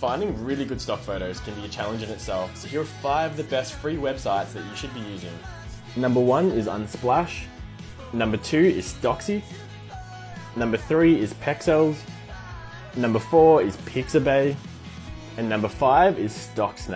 Finding really good stock photos can be a challenge in itself, so here are five of the best free websites that you should be using. Number one is Unsplash. Number two is Stocksy. Number three is Pexels. Number four is Pixabay. And number five is StockSnap.